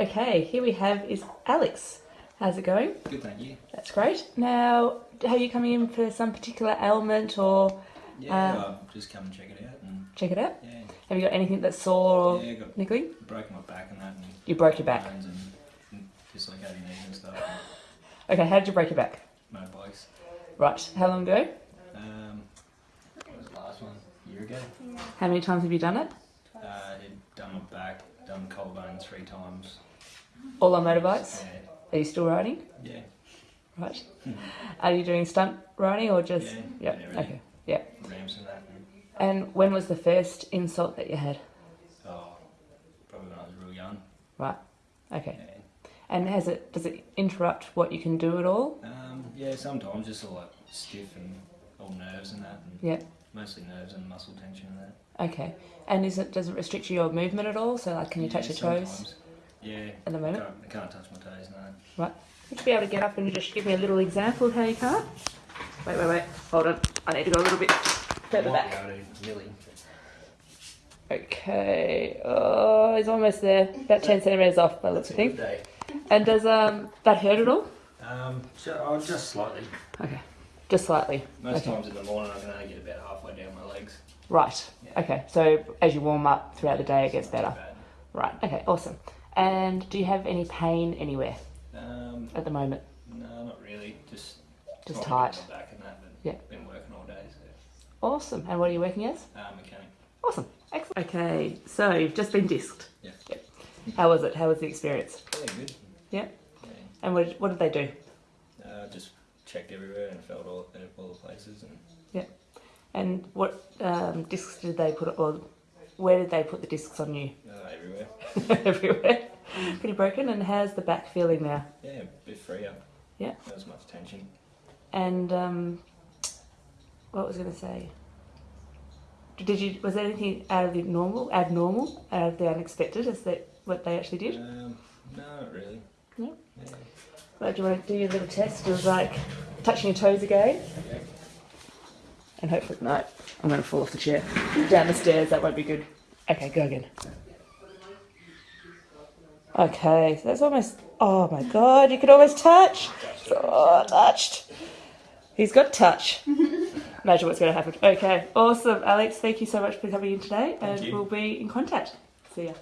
Okay, here we have is Alex. How's it going? Good, thank you. That's great. Now, are you coming in for some particular ailment or Yeah, Uh, I'll just come and check it out. And check it out? yeah, Have you got anything that's sore or yeah, got niggling? broken my back and that, and You broke your back. and, and dislocated knees and stuff. Okay, how did you break your back? Motorbikes. Right, how long ago? Um, what was the last one? A year ago. How many times have you done it? Uh, I done my back, done collarbone three times. All on motorbikes? Are you still riding? yeah, Right. Are you doing stunt riding or just? Yeah, Yep. yeah. Okay. Yeah. ramps and that. And, when was the first insult that you had? oh, probably when I was real young. Right. Okay. Yeah. And has it? Does it interrupt what you can do at all? Um, yeah, sometimes just all like stiff and all nerves and that, and Yeah. mostly nerves and muscle tension and that. Okay. And is it does it restrict your movement at all? So like, can you Yeah, touch your toes sometimes. Yeah, at the I moment? can't, I can't touch my toes, no. Would you be able to get up and just give me a little example of how you can't? Wait, wait, wait. Hold on. I need to go a little bit further back. Okay. Oh, he's almost there. About ten centimeters off by the looks of things. And does um that hurt at all? Um, so, oh, just slightly. Okay. Just slightly. Most Okay. times in the morning, I can only get about halfway down my legs. Right. Yeah. Okay. So as you warm up throughout the day, it gets better. too Right. Okay. Awesome. And do you have any pain anywhere. Um, at the moment? no, not really. Just Just tight. back and that, but Yeah. been working all day, so Awesome. And what are you working as? uh, mechanic. Awesome. Excellent. Okay. So you've just been disked. Yeah. Yep. How was it? How was the experience? Yeah, good. Yeah. Yeah. And what did, what did they do? Uh, just checked everywhere and felt all, all the places and Yeah. And what um, discs did they put? Or where did they put the discs on you? uh, everywhere. Everywhere. Pretty broken. And how's the back feeling now? Yeah, a bit freer. Yeah. Not as much tension. And um, what was I going to say? Did you was there anything out of the normal, abnormal, out of the unexpected? Is that what they actually did? Um, no, really. No? Yeah. Like, do you want to do your little test of like touching your toes again? Okay. And hopefully, no, I'm going to fall off the chair down the stairs. That won't be good. Okay, go again. Okay, so that's almost. Oh my god, you could almost touch. Oh, touched. He's got touch. Imagine what's going to happen. Okay, awesome, Alex. Thank you so much for coming in today, and you. we'll be in contact. See ya.